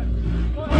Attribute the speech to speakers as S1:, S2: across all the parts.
S1: Vai.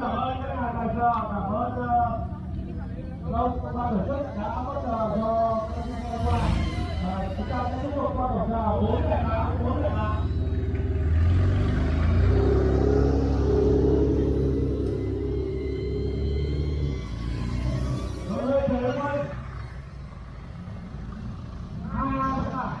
S1: cảm ơn các nhà tài trợ, cảm ơn Đông ban tổ chức đã hỗ trợ cho các nhà qua. Chúng ta sẽ tiếp tục qua tổ trợ bốn lẻ tám, bốn lẻ tám. Rồi, trời ơi. Hai, hai, hai.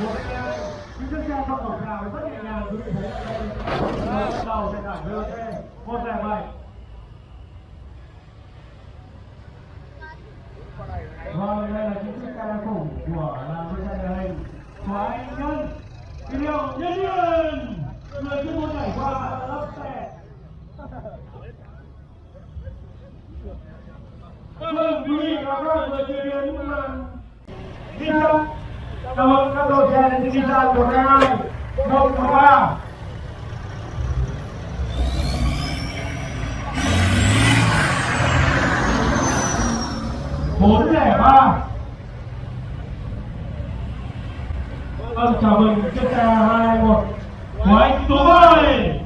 S1: Những chiếc xe không quảng cáo rất nhẹ nhàng quý vị thấy đây đầu sẽ giải VOT một lẻ bảy vâng đây là những chiếc xe khủng của làm chiếc xe địa hình của anh nhân kỷ hiệu nhân viên người chuyên môn nhảy qua lớp xe Vâng, quý vị và các bạn vừa chứng kiến màn ghi chân Cảm ơn các đội xe đến ghi chân của các anh một và ba. Bốn lẻ ba. Vâng, chào mừng chiếc xe hai một của anh Tú ơi